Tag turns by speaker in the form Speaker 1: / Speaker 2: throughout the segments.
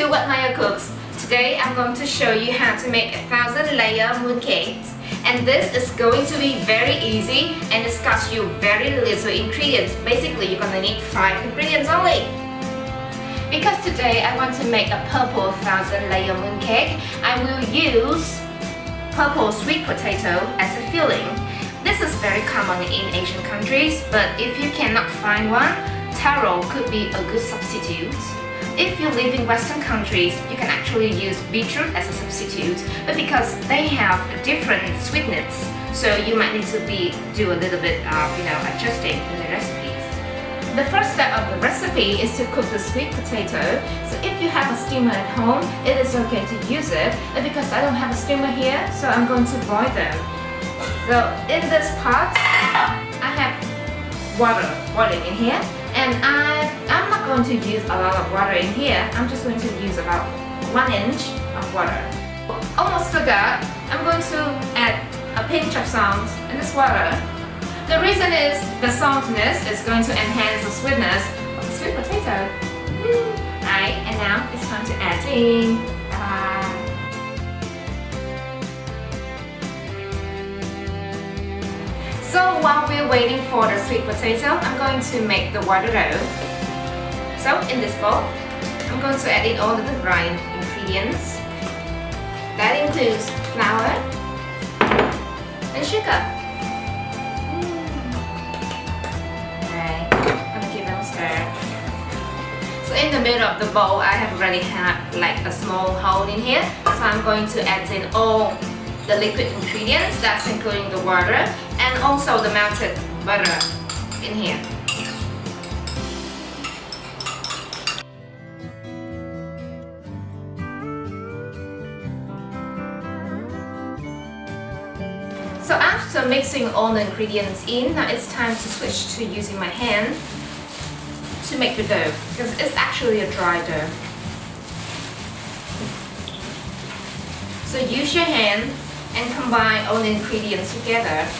Speaker 1: to What Maya Cooks. Today I'm going to show you how to make a thousand layer mooncake. And this is going to be very easy and it's cost you very little ingredients. Basically you're gonna need 5 ingredients only. Because today I want to make a purple thousand layer moon mooncake, I will use purple sweet potato as a filling. This is very common in Asian countries, but if you cannot find one, taro could be a good substitute. If you live in Western countries, you can actually use beetroot as a substitute, but because they have different sweetness, so you might need to be do a little bit of you know adjusting in the recipes. The first step of the recipe is to cook the sweet potato. So if you have a steamer at home, it is okay to use it. But because I don't have a steamer here, so I'm going to boil them. So in this pot, I have water boiling in here and I, going to use a lot of water in here. I'm just going to use about one inch of water. Almost forgot, I'm going to add a pinch of salt in this water. The reason is the saltiness is going to enhance the sweetness of the sweet potato. Alright, and now it's time to add in So while we're waiting for the sweet potato, I'm going to make the water dough. So in this bowl, I'm going to add in all the grind ingredients. That includes flour and sugar. Mm. Okay, I'm stir. So in the middle of the bowl, I have already had like a small hole in here. So I'm going to add in all the liquid ingredients, that's including the water and also the melted butter in here. So mixing all the ingredients in, now it's time to switch to using my hand to make the dough because it's actually a dry dough. So use your hand and combine all the ingredients together.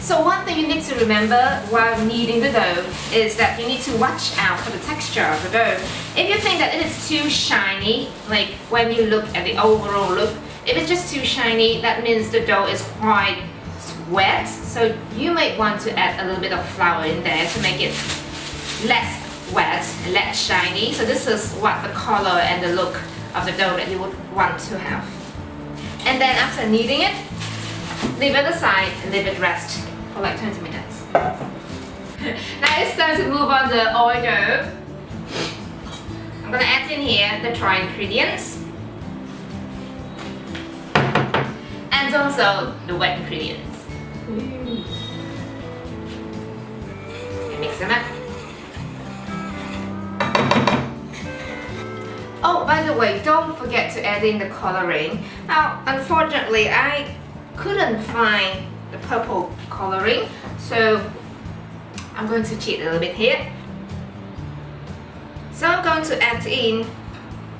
Speaker 1: So one thing you need to remember while kneading the dough is that you need to watch out for the texture of the dough. If you think that it is too shiny, like when you look at the overall look, if it's just too shiny, that means the dough is quite wet. So you might want to add a little bit of flour in there to make it less wet, less shiny. So this is what the color and the look of the dough that you would want to have. And then after kneading it, leave it aside and leave it rest for like 20 minutes. now it's time to move on the oil dough. I'm gonna add in here the dry ingredients. And also the wet ingredients. Mm. mix them up. Oh, by the way, don't forget to add in the coloring. Now, unfortunately, I couldn't find the purple coloring, so I'm going to cheat a little bit here. So I'm going to add in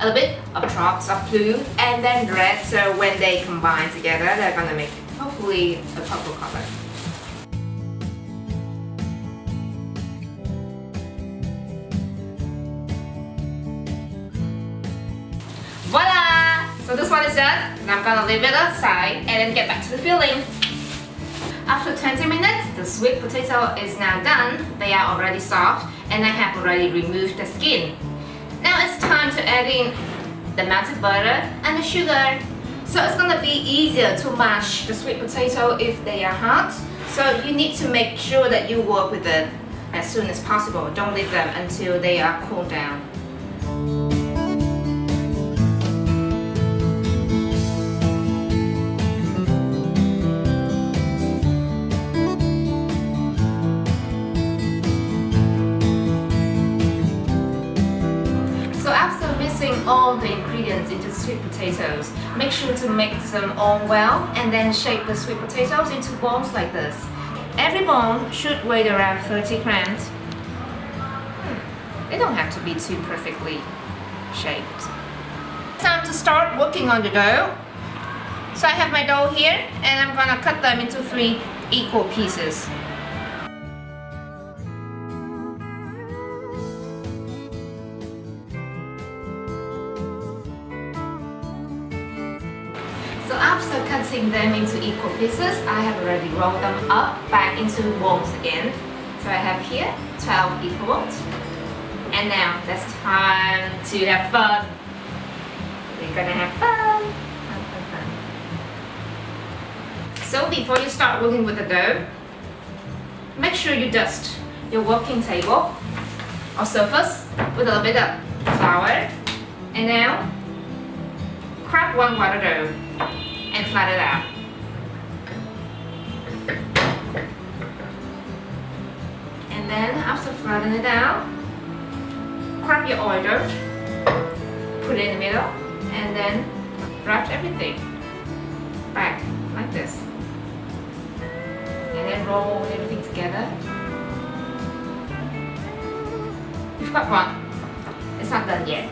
Speaker 1: a little bit of drops of blue and then red, so when they combine together, they're gonna make hopefully a purple color. Voila! So this one is done. Now I'm gonna leave it outside and then get back to the filling. After 20 minutes, the sweet potato is now done. They are already soft and I have already removed the skin. It's time to add in the melted butter and the sugar. So it's gonna be easier to mash the sweet potato if they are hot. So you need to make sure that you work with it as soon as possible. Don't leave them until they are cooled down. All the ingredients into sweet potatoes. Make sure to mix them all well and then shape the sweet potatoes into balls like this. Every ball should weigh around 30 grams. Hmm. They don't have to be too perfectly shaped. Time to start working on the dough. So I have my dough here and I'm gonna cut them into three equal pieces. After cutting them into equal pieces, I have already rolled them up back into balls again. So I have here 12 equal balls. And now it's time to have fun. We're gonna have fun. fun, fun, fun. So before you start working with the dough, make sure you dust your working table or surface with a little bit of flour. And now, crack one water dough and flat it out. And then after flattening it out, grab your oil dirt, put it in the middle, and then wrap everything back like this. And then roll everything together. You've got one. It's not done yet.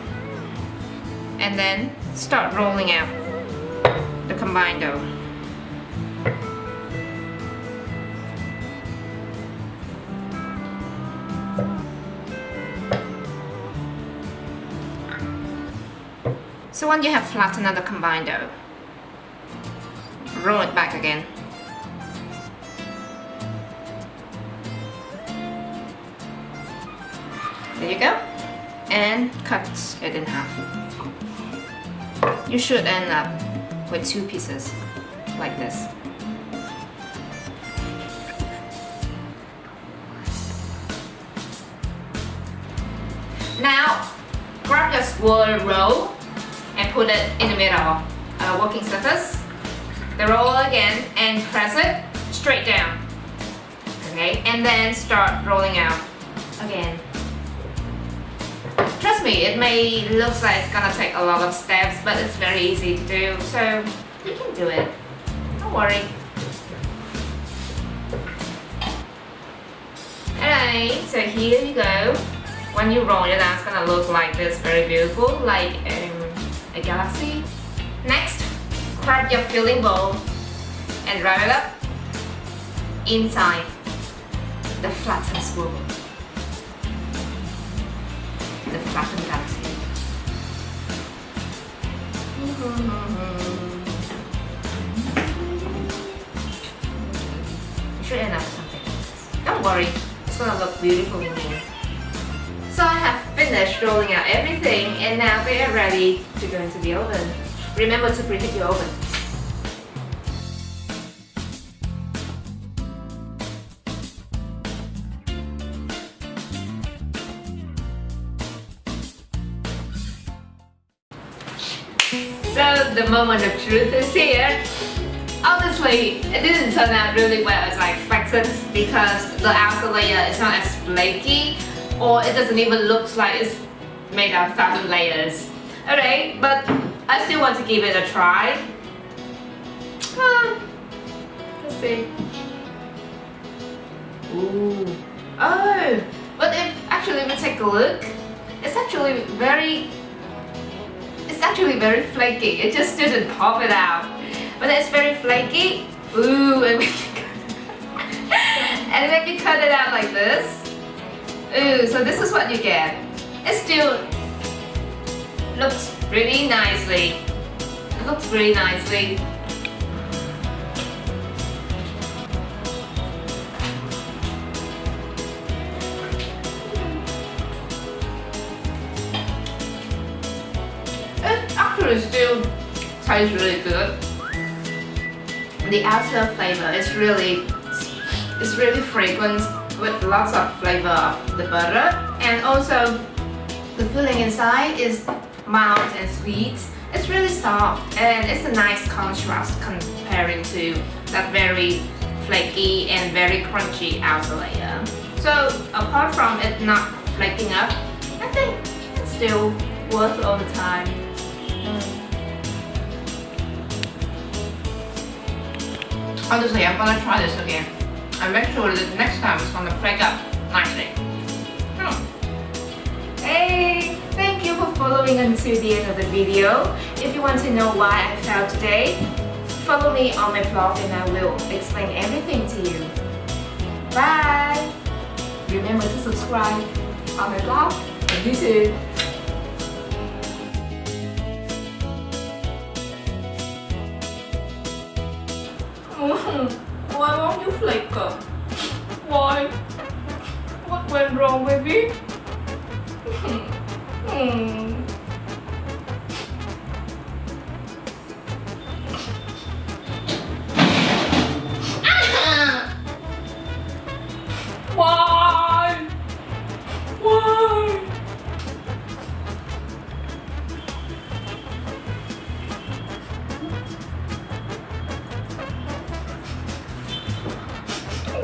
Speaker 1: And then start rolling out the combined dough. So when you have flattened the combined dough, roll it back again. There you go. And cut it in half. You should end up with two pieces like this. Now, grab your swirl roll and put it in the middle uh, of a working surface. The roll again and press it straight down. Okay, and then start rolling out again. Trust me, it may look like it's gonna take a lot of steps, but it's very easy to do, so you can do it. Don't worry. Alright, so here you go. When you roll it out, it's gonna look like this, very beautiful, like um, a galaxy. Next, grab your filling bowl and wrap it up inside the flattened spoon. The flattened galaxy. Should end up something. Don't worry, it's gonna look beautiful in here. So I have finished rolling out everything and now they are ready to go into the oven. Remember to preheat your oven. So the moment of truth is here. Honestly, it didn't turn out really well as I expected because the outer layer is not as flaky or it doesn't even look like it's made out of thousand layers. Alright, but I still want to give it a try. Ah, let's see. Ooh. Oh, but if actually we take a look, it's actually very actually very flaky. It just didn't pop it out. But it's very flaky. Ooh, and and when you cut it out like this, ooh, so this is what you get. It still looks really nicely. It looks really nicely. It still tastes really good. The outer flavor is really, it's really fragrant with lots of flavor of the butter and also the filling inside is mild and sweet. It's really soft and it's a nice contrast comparing to that very flaky and very crunchy outer layer. So apart from it not flaking up, I think it's still worth all the time. Honestly, I'm gonna try this again and make sure that next time it's gonna break up nicely. Hmm. Hey, thank you for following until the end of the video. If you want to know why I failed today, follow me on my blog and I will explain everything to you. Bye! Remember to subscribe on my blog and YouTube. Flake up. Why? What went wrong, baby? Hmm. Ah!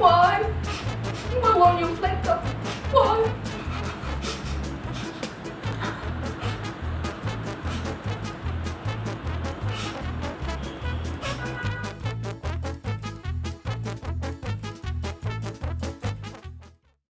Speaker 1: Why? Why won't you let go? Why?